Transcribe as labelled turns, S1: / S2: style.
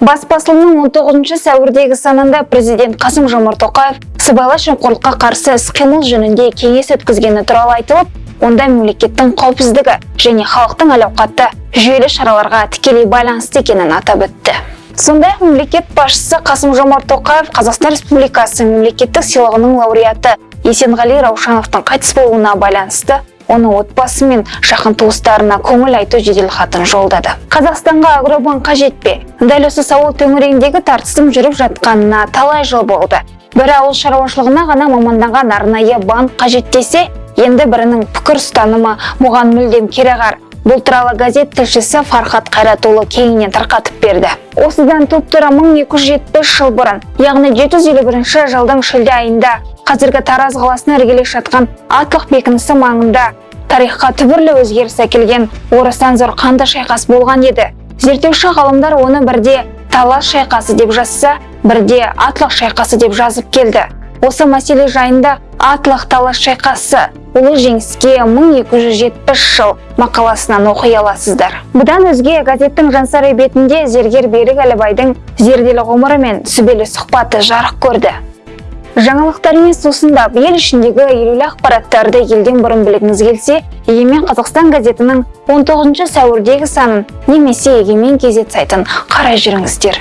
S1: бас басылымның 19 сәуірдегі санында президент қасым жомарт тоқаев сыбайлас жемқорлыққа қарсы іс-қимыл жөнінде кеңес өткізгені туралы айтылып онда мемлекеттің қауіпсіздігі және халықтың әл жүйелі шараларға тікелей байланысты екенін атап өтті. Сондай ақ мемлекет басшысы қасым жомарт тоқаев қазақстан республикасы мемлекеттік сыйлығының лауреаты есенғали раушановтың қайтыс болуына байланысты оның отбасы мен жақын туыстарына көңіл айту жеделхатын жолдады. Қазақстанға агробанк қажет пе? Дәл осы сауал төңірегіндегі тартыстың жүріп жатқанына талай жыл болды. Бірі ауыл шаруашылығына ғана маманданған арнайы банк қажет десе енді бірінің пікір ұстанымы бұған мүлдем кереғар бұл туралы газет тілшісі фархат қайратұлы кеңінен тарқатып берді. Осыдан туп тура 1270 жыл бұрын яғни 751 жылдың шілде айында қазіргі тараз қаласына іргелес жатқан атлық бекінісі маңында тарихқа түбірлі өзгеріс әкелген орасан зор қанды шайқас болған еді. Зерттеуші ғалымдар оны бірде талас шайқасы деп жазса бірде атлық шайқасы деп жазып келді. Осы мәселе жайында атлық талас шайқасы ұлы жеңіске 1270 жыл мақаласынан оқи аласыздар. Бұдан өзге газеттің жансары бетінде зергер берік әлібайдың зерделі ғұмыры мен сүбелі сұхбаты жарық көрді. Жаңалықтармен сусындап ел ішіндегі елеулі ақпараттарды елден бұрын білгіңіз келсе егемен қазақстан газетінің 19 сәуірдегі санын немесе егемен кезет сайтын қарай жүріңіздер.